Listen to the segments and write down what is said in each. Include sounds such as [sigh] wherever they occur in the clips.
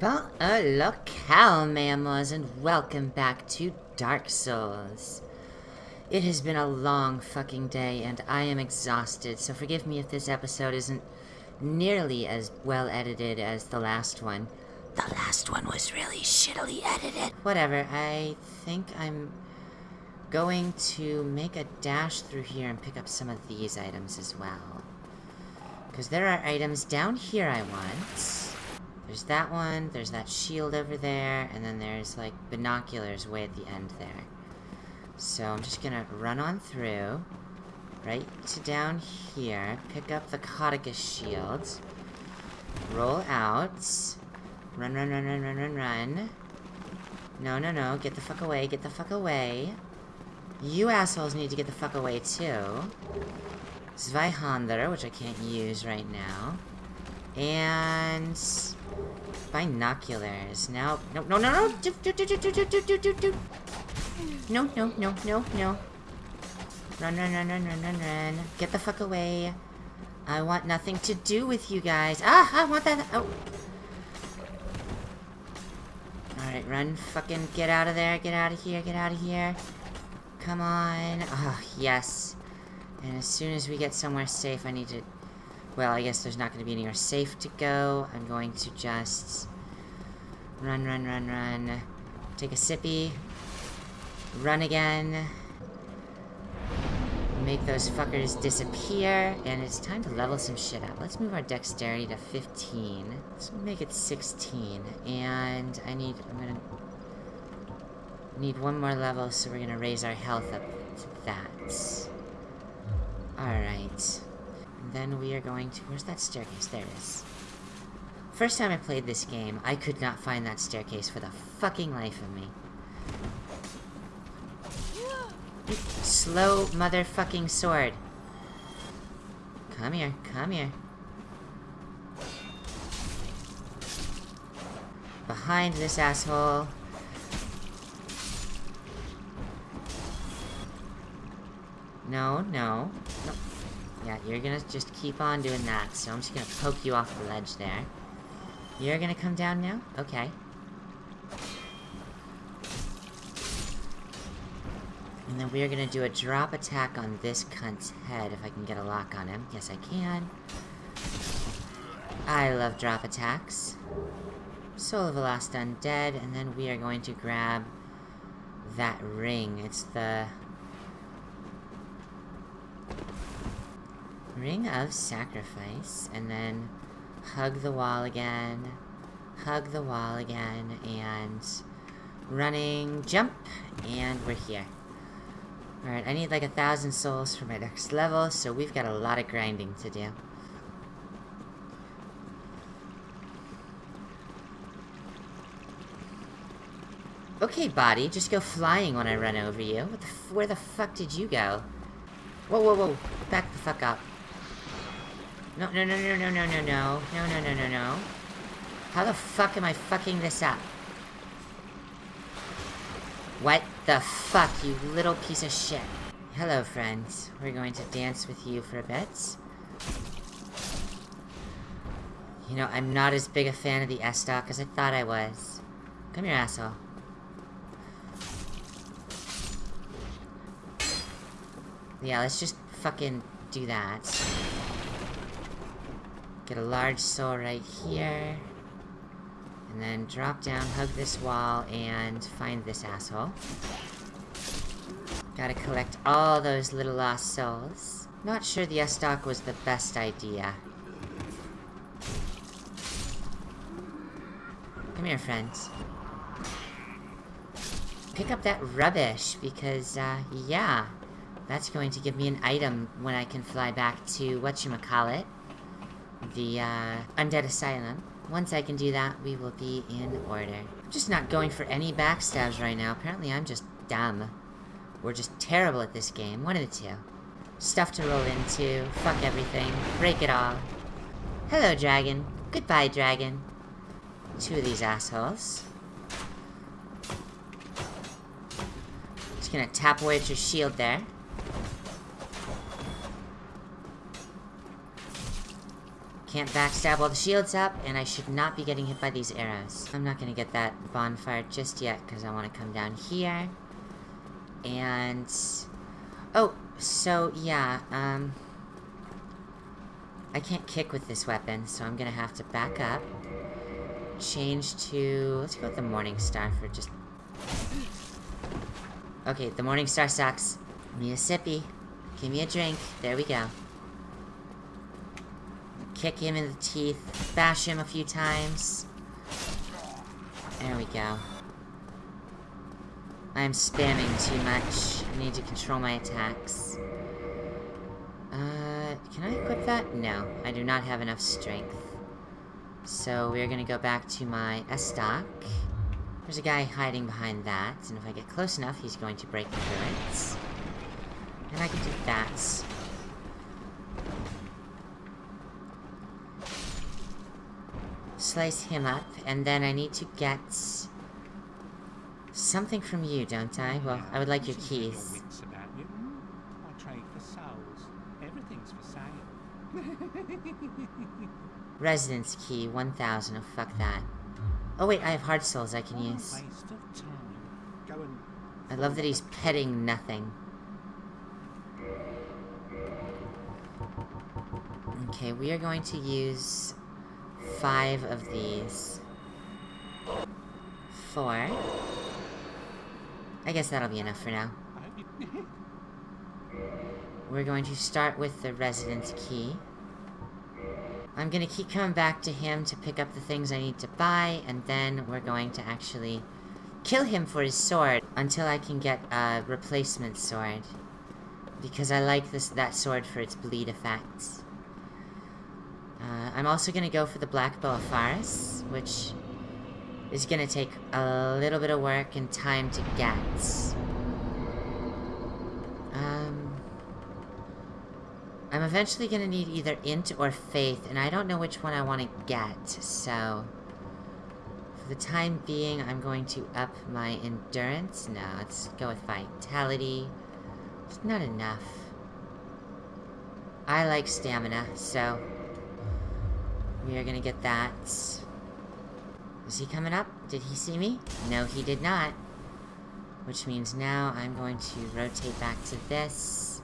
Bon locale, mammals, and welcome back to Dark Souls. It has been a long fucking day, and I am exhausted, so forgive me if this episode isn't nearly as well edited as the last one. The last one was really shittily edited. Whatever, I think I'm going to make a dash through here and pick up some of these items as well. Because there are items down here I want. There's that one, there's that shield over there, and then there's, like, binoculars way at the end there. So I'm just gonna run on through, right to down here, pick up the Caduceus shield, roll out, run, run, run, run, run, run, run. No, no, no, get the fuck away, get the fuck away. You assholes need to get the fuck away, too. Zweihander, which I can't use right now. And... Binoculars. Now, no, no, no, no! Do, do, do, do, do, do, do, do, do. No, no, no, no, no. Run, run, run, run, run, run, run. Get the fuck away. I want nothing to do with you guys. Ah, I want that. Oh. Alright, run. Fucking get out of there. Get out of here. Get out of here. Come on. Oh, yes. And as soon as we get somewhere safe, I need to well, I guess there's not going to be anywhere safe to go. I'm going to just run, run, run, run. Take a sippy. Run again. Make those fuckers disappear. And it's time to level some shit up. Let's move our dexterity to 15. Let's make it 16. And I need... I'm gonna... Need one more level, so we're gonna raise our health up to that. Alright. Then we are going to... Where's that staircase? There it is. First time I played this game, I could not find that staircase for the fucking life of me. Slow motherfucking sword. Come here, come here. Behind this asshole. No, no. No. Yeah, you're gonna just keep on doing that, so I'm just gonna poke you off the ledge there. You're gonna come down now? Okay. And then we're gonna do a drop attack on this cunt's head, if I can get a lock on him. Yes, I can. I love drop attacks. Soul of a Lost Undead, and then we are going to grab that ring. It's the Ring of Sacrifice, and then hug the wall again, hug the wall again, and running, jump, and we're here. Alright, I need like a thousand souls for my next level, so we've got a lot of grinding to do. Okay, body, just go flying when I run over you. The where the fuck did you go? Whoa, whoa, whoa. Back the fuck up. No, no, no, no, no, no, no, no. No, no, no, no, no. How the fuck am I fucking this up? What the fuck, you little piece of shit. Hello, friends. We're going to dance with you for a bit. You know, I'm not as big a fan of the Estoc as I thought I was. Come here, asshole. Yeah, let's just fucking do that. Get a large soul right here. And then drop down, hug this wall, and find this asshole. Gotta collect all those little lost souls. Not sure the Estoc was the best idea. Come here, friends. Pick up that rubbish, because, uh, yeah. That's going to give me an item when I can fly back to whatchamacallit the uh, Undead Asylum. Once I can do that, we will be in order. I'm just not going for any backstabs right now. Apparently I'm just dumb. We're just terrible at this game. One of the two. Stuff to roll into, fuck everything, break it all. Hello, dragon. Goodbye, dragon. Two of these assholes. Just gonna tap away at your shield there. Can't backstab while the shield's up, and I should not be getting hit by these arrows. I'm not gonna get that bonfire just yet, because I want to come down here. And... Oh, so, yeah, um... I can't kick with this weapon, so I'm gonna have to back up. Change to... Let's go with the Morning Star for just... Okay, the Morning Star sucks. Need a sippy. Give me a drink. There we go. Kick him in the teeth. Bash him a few times. There we go. I'm spamming too much. I need to control my attacks. Uh, can I equip that? No, I do not have enough strength. So we're gonna go back to my Estoc. There's a guy hiding behind that, and if I get close enough, he's going to break the turrets. And I can do that. Slice him up, and then I need to get... Something from you, don't I? Well, I would like your keys. I hmm, trade for souls. Everything's for sale. [laughs] Residence key, 1000. Oh, fuck that. Oh, wait, I have hard souls I can use. Waste of time. Go and I love that he's petting nothing. Okay, we are going to use five of these. Four. I guess that'll be enough for now. We're going to start with the residence key. I'm gonna keep coming back to him to pick up the things I need to buy, and then we're going to actually kill him for his sword until I can get a replacement sword. Because I like this that sword for its bleed effects. Uh, I'm also gonna go for the Black of Pharis, which is gonna take a little bit of work and time to get. Um, I'm eventually gonna need either Int or Faith, and I don't know which one I want to get, so... For the time being, I'm going to up my Endurance. No, let's go with Vitality. It's not enough. I like Stamina, so... We are gonna get that. Is he coming up? Did he see me? No, he did not. Which means now I'm going to rotate back to this.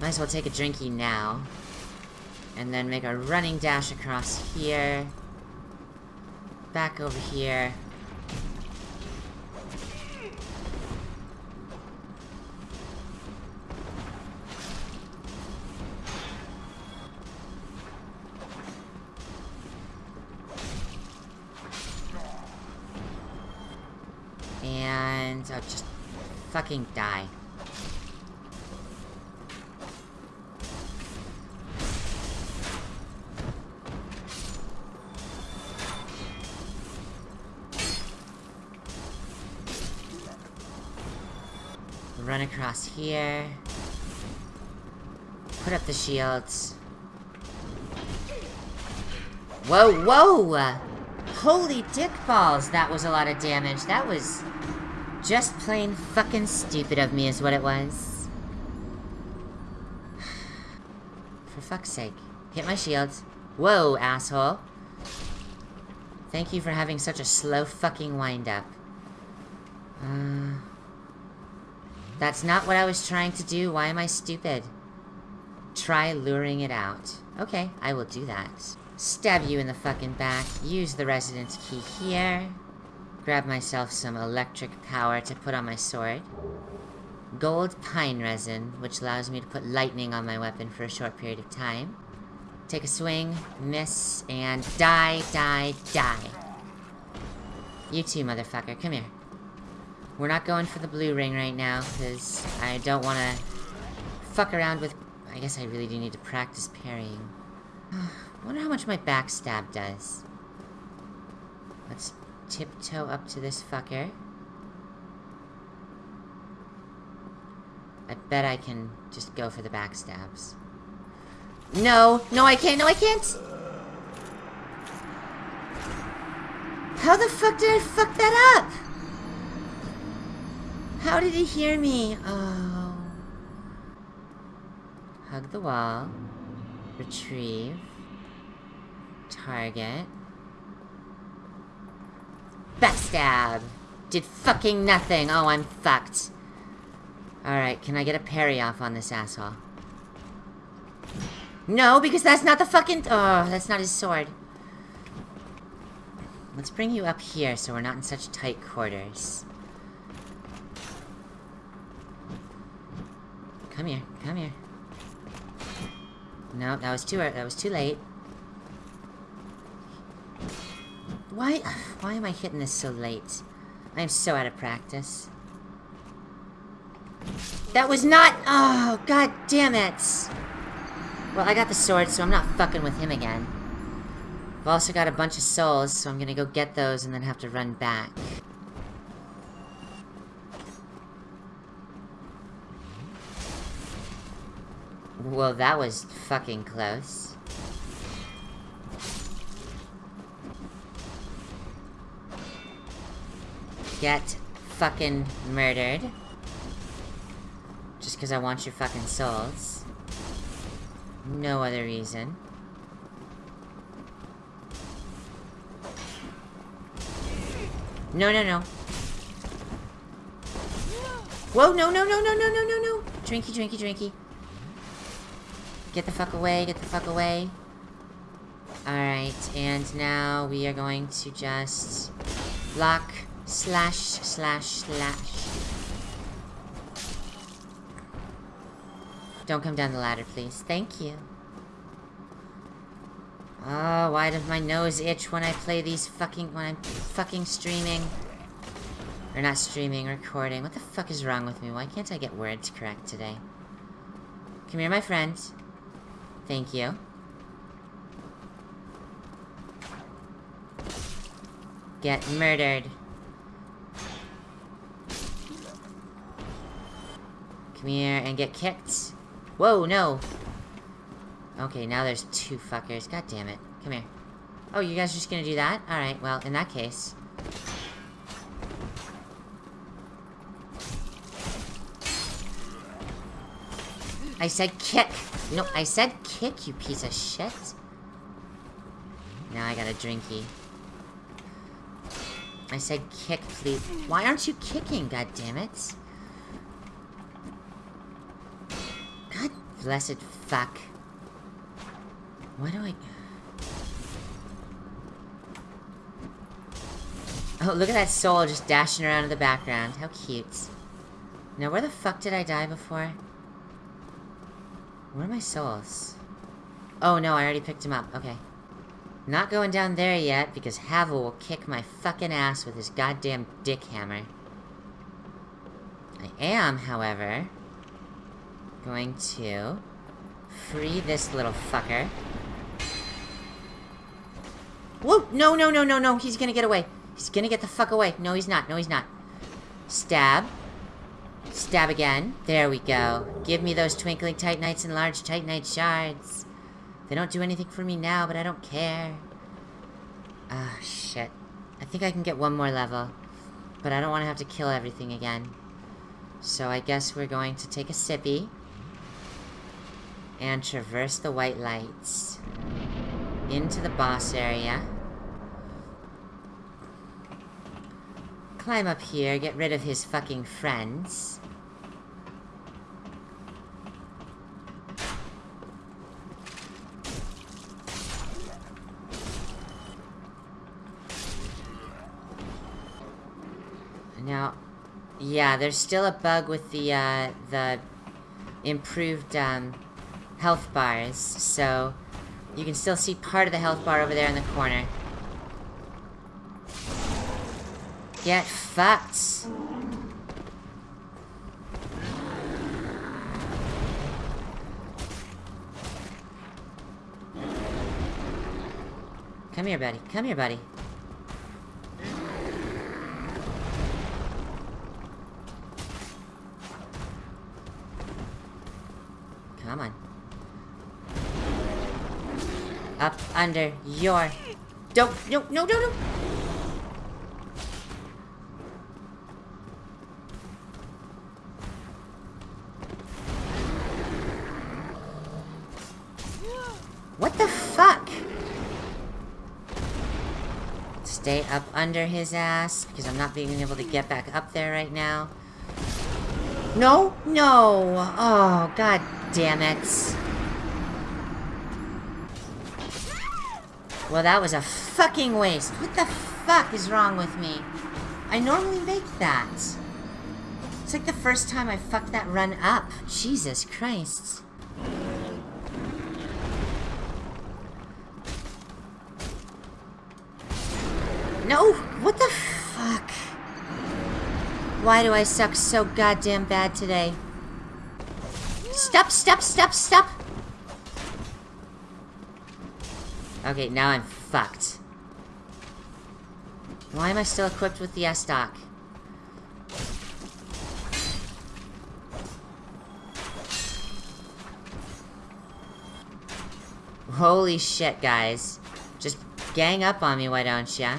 Might as well take a drinky now. And then make a running dash across here. Back over here. Fucking die. Run across here. Put up the shields. Whoa, whoa! Holy dick balls, that was a lot of damage. That was just plain fucking stupid of me is what it was. For fuck's sake. Hit my shields. Whoa, asshole. Thank you for having such a slow fucking wind-up. Uh, that's not what I was trying to do. Why am I stupid? Try luring it out. Okay, I will do that. Stab you in the fucking back. Use the residence key here. Grab myself some electric power to put on my sword. Gold pine resin, which allows me to put lightning on my weapon for a short period of time. Take a swing, miss, and die, die, die. You too, motherfucker. Come here. We're not going for the blue ring right now, because I don't want to fuck around with... I guess I really do need to practice parrying. [sighs] wonder how much my backstab does. Let's tiptoe up to this fucker. I bet I can just go for the backstabs. No! No, I can't! No, I can't! How the fuck did I fuck that up? How did he hear me? Oh. Hug the wall. Retrieve. Target. Backstab! Did fucking nothing! Oh, I'm fucked. Alright, can I get a parry off on this asshole? No, because that's not the fucking... Oh, that's not his sword. Let's bring you up here so we're not in such tight quarters. Come here, come here. No, that was too er, that was too late. Why why am I hitting this so late? I am so out of practice. That was not oh god damn it. Well, I got the sword, so I'm not fucking with him again. I've also got a bunch of souls, so I'm gonna go get those and then have to run back. Well, that was fucking close. Get fucking murdered. Just because I want your fucking souls. No other reason. No, no, no. Whoa, no, no, no, no, no, no, no, no. Drinky, drinky, drinky. Get the fuck away, get the fuck away. Alright, and now we are going to just block, slash, slash, slash. Don't come down the ladder, please. Thank you. Oh, why does my nose itch when I play these fucking... when I'm fucking streaming? Or not streaming, recording. What the fuck is wrong with me? Why can't I get words correct today? Come here, my friend. Thank you. Get murdered. Come here and get kicked. Whoa, no! Okay, now there's two fuckers. God damn it. Come here. Oh, you guys are just gonna do that? Alright, well, in that case... I said kick! No, I said kick, you piece of shit. Now I got a drinky. I said kick, please. Why aren't you kicking, God damn it! God blessed fuck. Why do I... Oh, look at that soul just dashing around in the background. How cute. Now, where the fuck did I die before? Where are my souls? Oh, no, I already picked him up. Okay. Not going down there yet, because Havel will kick my fucking ass with his goddamn dick hammer. I am, however, going to free this little fucker. Whoa! No, no, no, no, no. He's gonna get away. He's gonna get the fuck away. No, he's not. No, he's not. Stab. Stab again. There we go. Give me those twinkling titanites and large titanite shards. They don't do anything for me now, but I don't care. Ah, shit. I think I can get one more level. But I don't want to have to kill everything again. So I guess we're going to take a sippy. And traverse the white lights. Into the boss area. Climb up here, get rid of his fucking friends. Now, yeah, there's still a bug with the, uh, the improved, um, health bars, so you can still see part of the health bar over there in the corner. Get fucked. Come here, buddy. Come here, buddy. under your... Don't, no, no, no, no! What the fuck? Stay up under his ass, because I'm not being able to get back up there right now. No? No! Oh, god damn it. Well, that was a fucking waste. What the fuck is wrong with me? I normally make that. It's like the first time I fucked that run up. Jesus Christ. No! What the fuck? Why do I suck so goddamn bad today? Stop, stop, stop, stop! Okay, now I'm fucked. Why am I still equipped with the Estoc? Holy shit, guys. Just gang up on me, why don't ya?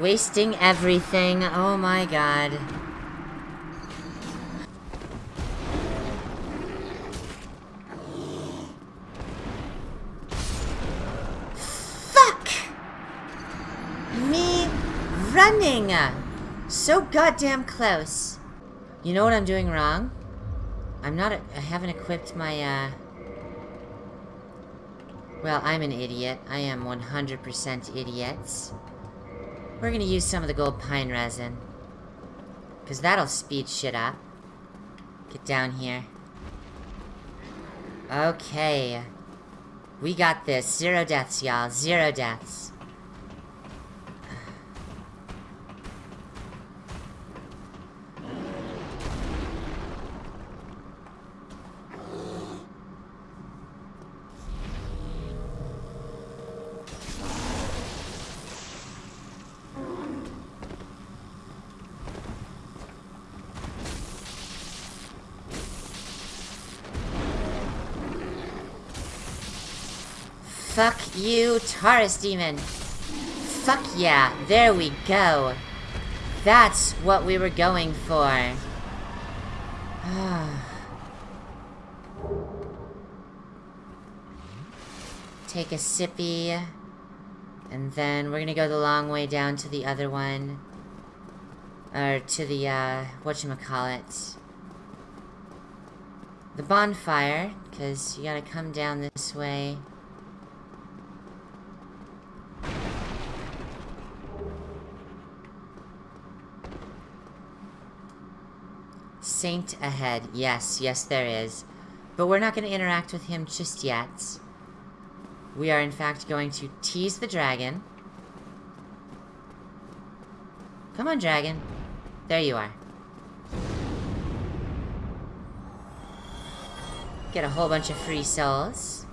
Wasting everything. Oh my god. Fuck! Me running! So goddamn close. You know what I'm doing wrong? I'm not- I haven't equipped my, uh... Well, I'm an idiot. I am 100% idiots. We're gonna use some of the gold pine resin. Because that'll speed shit up. Get down here. Okay. We got this. Zero deaths, y'all. Zero deaths. Fuck you, Taurus Demon. Fuck yeah, there we go. That's what we were going for. [sighs] Take a sippy. And then we're gonna go the long way down to the other one. Or to the, uh, whatchamacallit. The bonfire, because you gotta come down this way. Saint ahead. Yes, yes there is. But we're not going to interact with him just yet. We are in fact going to tease the dragon. Come on, dragon. There you are. Get a whole bunch of free souls.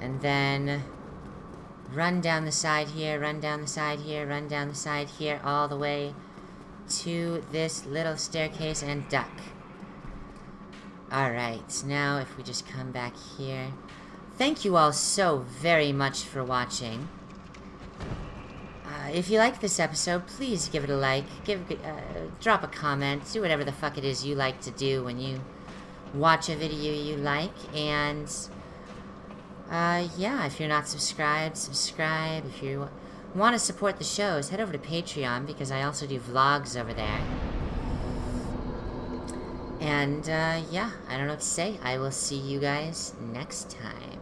And then... Run down the side here, run down the side here, run down the side here, all the way to this little staircase and duck. Alright, now if we just come back here. Thank you all so very much for watching. Uh, if you like this episode, please give it a like, give, uh, drop a comment, do whatever the fuck it is you like to do when you watch a video you like, and uh, yeah, if you're not subscribed, subscribe. If you want to support the shows, head over to Patreon because I also do vlogs over there. And, uh, yeah, I don't know what to say. I will see you guys next time.